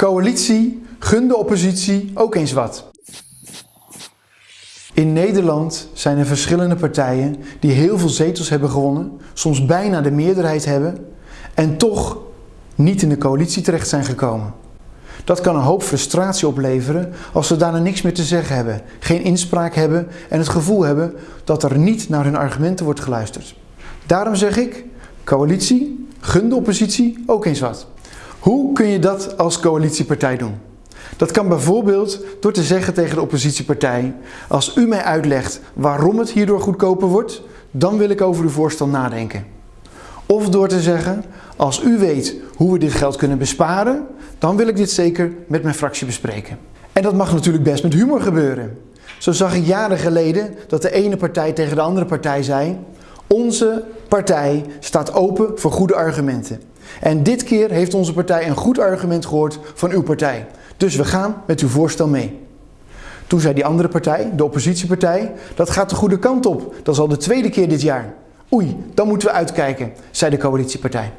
Coalitie, gun de oppositie ook eens wat. In Nederland zijn er verschillende partijen die heel veel zetels hebben gewonnen, soms bijna de meerderheid hebben en toch niet in de coalitie terecht zijn gekomen. Dat kan een hoop frustratie opleveren als ze daarna niks meer te zeggen hebben, geen inspraak hebben en het gevoel hebben dat er niet naar hun argumenten wordt geluisterd. Daarom zeg ik, coalitie, gun de oppositie ook eens wat. Hoe kun je dat als coalitiepartij doen? Dat kan bijvoorbeeld door te zeggen tegen de oppositiepartij: Als u mij uitlegt waarom het hierdoor goedkoper wordt, dan wil ik over uw voorstel nadenken. Of door te zeggen: Als u weet hoe we dit geld kunnen besparen, dan wil ik dit zeker met mijn fractie bespreken. En dat mag natuurlijk best met humor gebeuren. Zo zag ik jaren geleden dat de ene partij tegen de andere partij zei: Onze partij staat open voor goede argumenten. En dit keer heeft onze partij een goed argument gehoord van uw partij. Dus we gaan met uw voorstel mee. Toen zei die andere partij, de oppositiepartij, dat gaat de goede kant op. Dat is al de tweede keer dit jaar. Oei, dan moeten we uitkijken, zei de coalitiepartij.